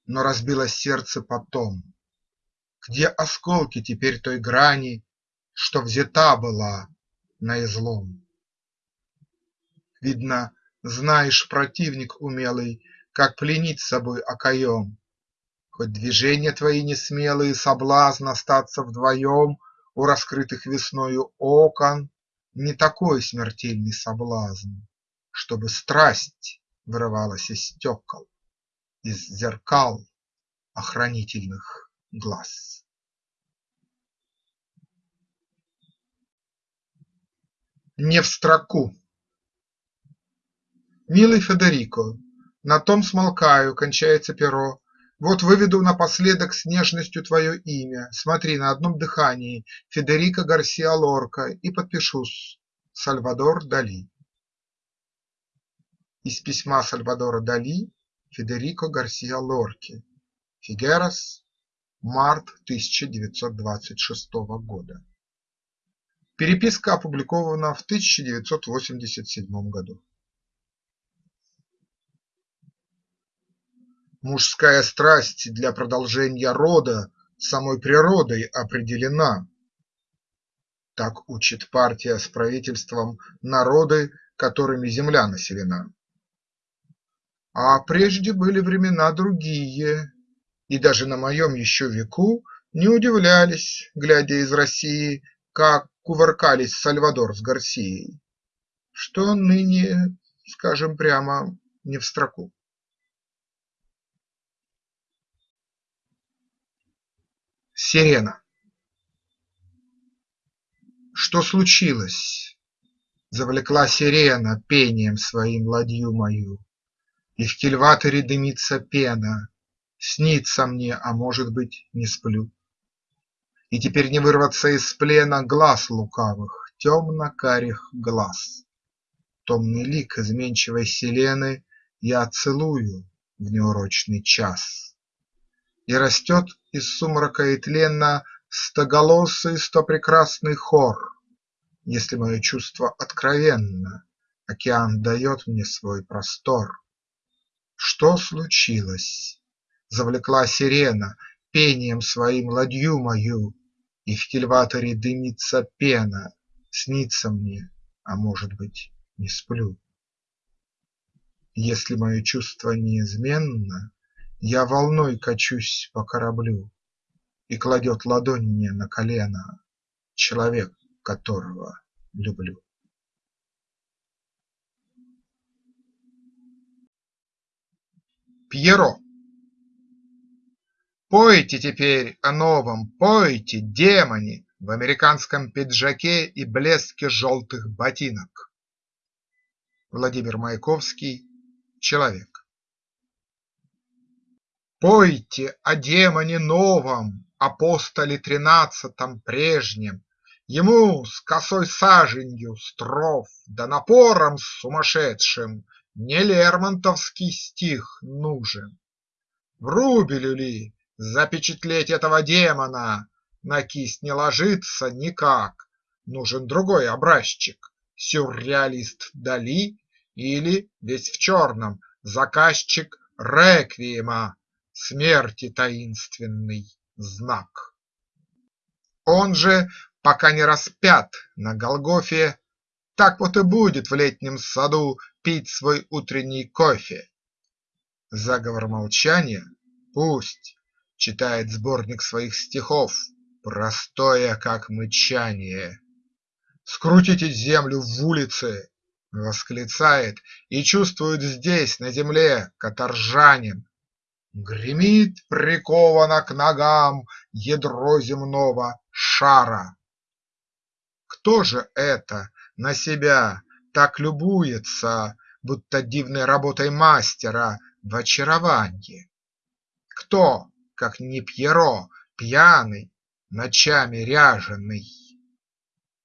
Но разбилось сердце потом. Где осколки теперь той грани, Что взята была наизлом? Видно, знаешь, противник умелый, Как пленить собой окоем. Хоть движения твои несмелые Соблазн остаться вдвоем у раскрытых весною окон, Не такой смертельный соблазн, Чтобы страсть вырывалась из стекол, Из зеркал охранительных глаз. Не в строку Милый Федерико, на том смолкаю, кончается перо, Вот выведу напоследок с нежностью твое имя, Смотри, на одном дыхании Федерико Гарсиа Лорка И подпишусь: Сальвадор Дали. Из письма Сальвадора Дали Федерико Гарсиа Лорке. Фигерас, март 1926 года. Переписка опубликована в 1987 году. Мужская страсть для продолжения рода самой природой определена. Так учит партия с правительством народы, которыми земля населена. А прежде были времена другие, и даже на моем еще веку не удивлялись, глядя из России, как кувыркались Сальвадор с Гарсией, что ныне, скажем прямо, не в строку. Сирена Что случилось? Завлекла сирена пением своим ладью мою, И в кильваторе дымится пена, Снится мне, а может быть, не сплю. И теперь не вырваться из плена Глаз лукавых, темно-карих глаз. Томный лик изменчивой Селены Я целую в неурочный час. И растет из сумрака и тлена Стоголосый, стопрекрасный хор. Если мое чувство откровенно, Океан дает мне свой простор. Что случилось? Завлекла сирена Пением своим ладью мою, И в кильваторе дымится пена, Снится мне, а может быть, не сплю. Если мое чувство неизменно, я волной качусь по кораблю, И кладет ладонь мне на колено Человек, которого люблю. Пьеро Пойте теперь о новом, пойте, демоне, В американском пиджаке и блеске желтых ботинок. Владимир Маяковский Человек Пойте о демоне новом, Апостоле тринадцатом прежнем, Ему с косой саженью стров Да напором сумасшедшим Не Лермонтовский стих нужен. Врубелю ли запечатлеть этого демона На кисть не ложится никак, Нужен другой образчик – Сюрреалист Дали или, весь в черном, Заказчик реквиема. Смерти таинственный знак. Он же, пока не распят на Голгофе, Так вот и будет в летнем саду пить свой утренний кофе. Заговор молчания. Пусть читает сборник своих стихов, Простое, как мычание. Скрутите землю в улице, восклицает И чувствует здесь, на земле, каторжанин, Гремит приковано к ногам ядро земного шара. Кто же это на себя так любуется, Будто дивной работой мастера в очарованье? Кто, как не Пьеро, пьяный, ночами ряженый?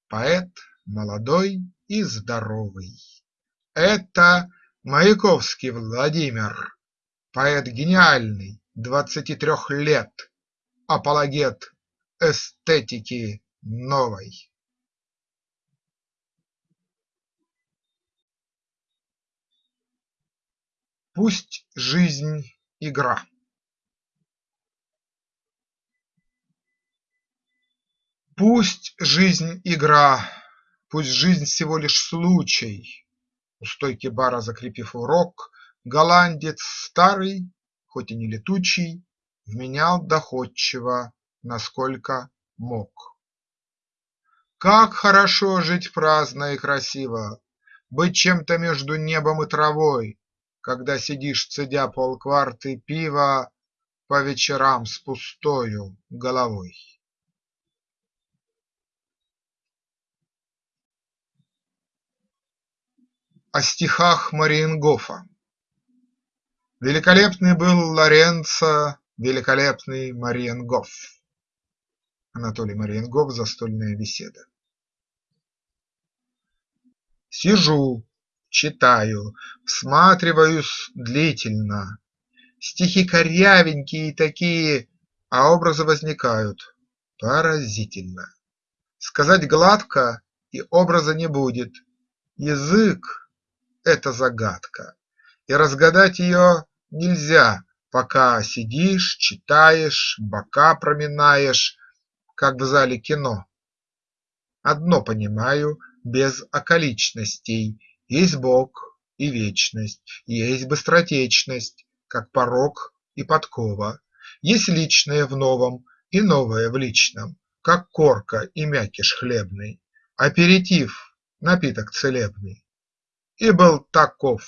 Поэт молодой и здоровый. Это Маяковский Владимир. Поэт гениальный, двадцати трех лет, Апологет эстетики новой. Пусть жизнь – игра. Пусть жизнь – игра, пусть жизнь всего лишь случай. У стойки бара закрепив урок, Голландец старый, хоть и не летучий, Вменял доходчиво, насколько мог. Как хорошо жить праздно и красиво, Быть чем-то между небом и травой, Когда сидишь, цедя полкварты пива По вечерам с пустою головой. О стихах Мариенгофа Великолепный был Лоренцо, великолепный Мариенгоф. Анатолий Мариенгоф. Застольная беседа. Сижу, читаю, всматриваюсь длительно. Стихи корявенькие такие, а образы возникают поразительно. Сказать гладко и образа не будет. Язык – это загадка, и разгадать ее нельзя, пока сидишь, читаешь, бока проминаешь, как в зале кино. Одно понимаю без околичностей: есть Бог и вечность, есть быстротечность, как порог и подкова, есть личное в новом и новое в личном, как корка и мякиш хлебный, аперитив – напиток целебный. И был таков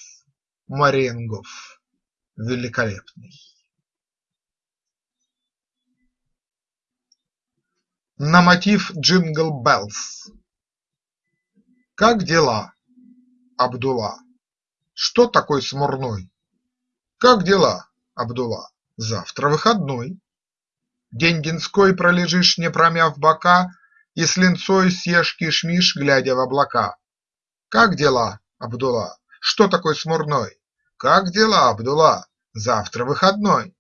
Маренгоф великолепный. на мотив Jingle Bells. Как дела, Абдула? Что такой смурной? Как дела, Абдула? Завтра выходной. День денской пролежишь, не промяв бока, И с линцой съешь кишмиш, глядя в облака. Как дела, Абдула? Что такой смурной? Как дела, Абдула? Завтра выходной.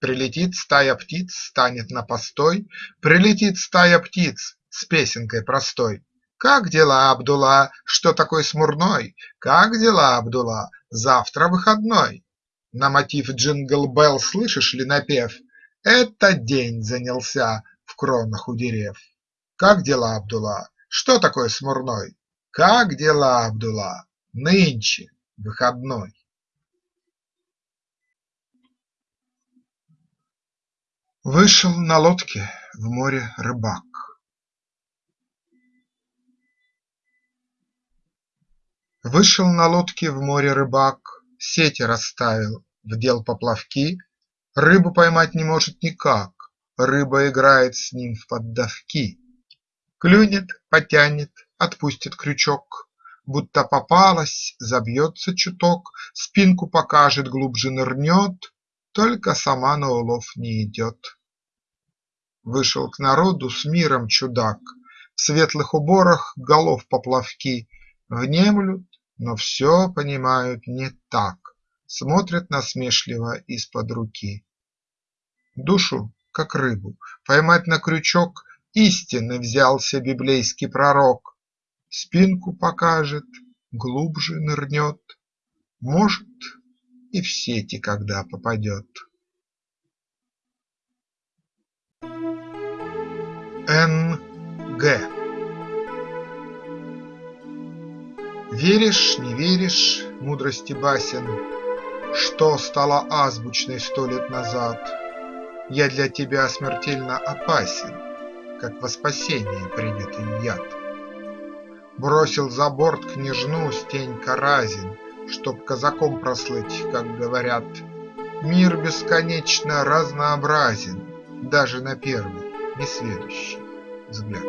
Прилетит стая птиц, станет на постой, Прилетит стая птиц с песенкой простой. Как дела, Абдула? Что такой смурной? Как дела, Абдула? Завтра выходной. На мотив джингл-белл слышишь ли напев? Это день занялся в кронах у дерев. Как дела, Абдула? Что такое смурной? Как дела, Абдула? Нынче выходной. Вышел на лодке в море рыбак. Вышел на лодке в море рыбак, Сети расставил, вдел поплавки, Рыбу поймать не может никак, Рыба играет с ним в поддавки. Клюнет, потянет, отпустит крючок, Будто попалась, забьется чуток, Спинку покажет, глубже нырнет, только сама на улов не идет. Вышел к народу с миром чудак, В светлых уборах голов поплавки, Внемлют, но все понимают не так, Смотрят насмешливо из-под руки. Душу, как рыбу, поймать на крючок Истинно взялся библейский пророк, Спинку покажет, глубже нырнет, Может, и в сети когда попадет. Н. Г. Веришь, не веришь, мудрости басен, Что стало азбучной сто лет назад, Я для тебя смертельно опасен, Как во спасение принятый яд. Бросил за борт княжну Стенька Разин, Чтоб казаком прослыть, как говорят. Мир бесконечно разнообразен, Даже на первый несведущий взгляд.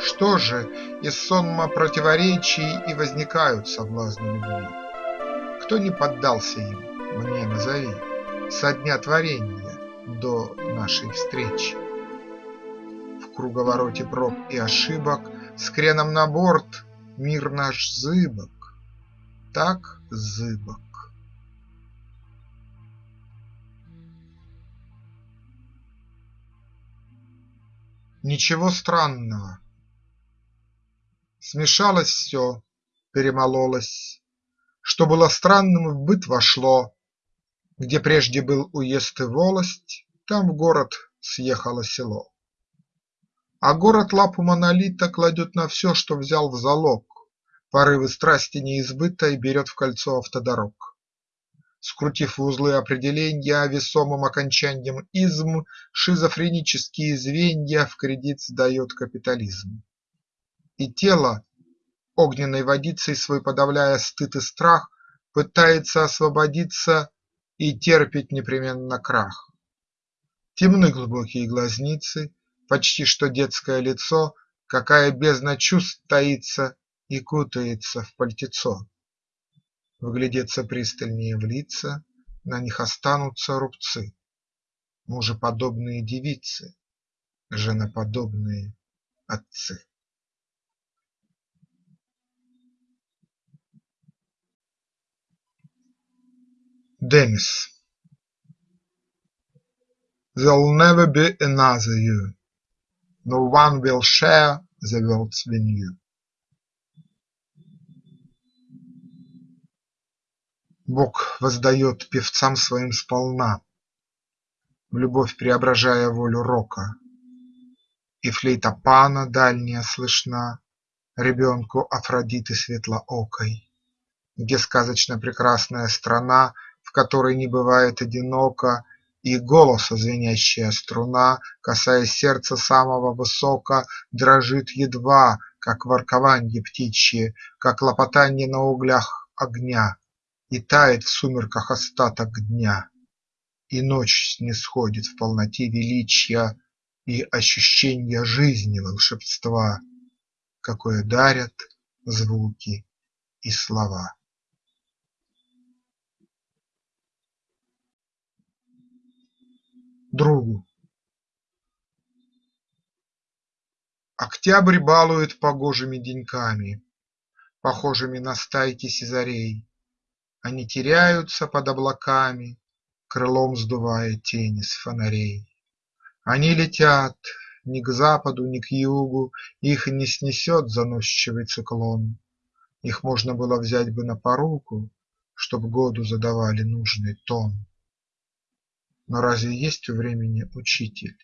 Что же из сонма противоречий И возникают соблазны любви? Кто не поддался им, мне назови, Со дня творения до нашей встречи. В круговороте проб и ошибок С креном на борт мир наш зыбок, так зыбок. Ничего странного. Смешалось все, перемололось, Что было странным в быт вошло, Где прежде был уезд и волость, Там в город съехало село. А город лапу монолита Кладет на все, что взял в залог, Порывы страсти неизбытой Берет в кольцо автодорог. Скрутив в узлы определенья весомым окончанием «изм», Шизофренические звенья в кредит сдает капитализм. И тело, огненной водицей свой подавляя стыд и страх, Пытается освободиться и терпит непременно крах. Темны глубокие глазницы, почти что детское лицо, Какая бездна чувств таится и кутается в пальтецо. Вглядеться пристальнее в лица, на них останутся рубцы. Мужеподобные девицы, женоподобные отцы. Демис There'll never be another you, No one will share the world's venue. Бог воздает певцам своим сполна, В любовь преображая волю рока, И флейта Пана дальняя слышна Ребенку Афродиты светлоокой, Где сказочно прекрасная страна, В которой не бывает одиноко, И голоса звенящая струна, Касаясь сердца самого высоко, Дрожит едва, как воркованье птичье, Как лопотанье на углях огня. И тает в сумерках остаток дня, И ночь снисходит в полноте величия И ощущенья жизни волшебства, Какое дарят звуки и слова. Другу Октябрь балует погожими деньками, Похожими на стайки сизарей они теряются под облаками, Крылом сдувая тени с фонарей. Они летят ни к западу, ни к югу, Их не снесет заносчивый циклон. Их можно было взять бы на поруку, Чтоб году задавали нужный тон. Но разве есть у времени учитель,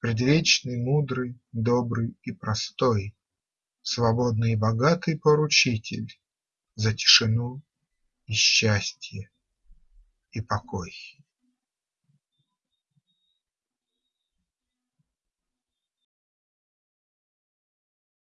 Предвечный, мудрый, добрый и простой, Свободный и богатый поручитель За тишину и счастье и покой.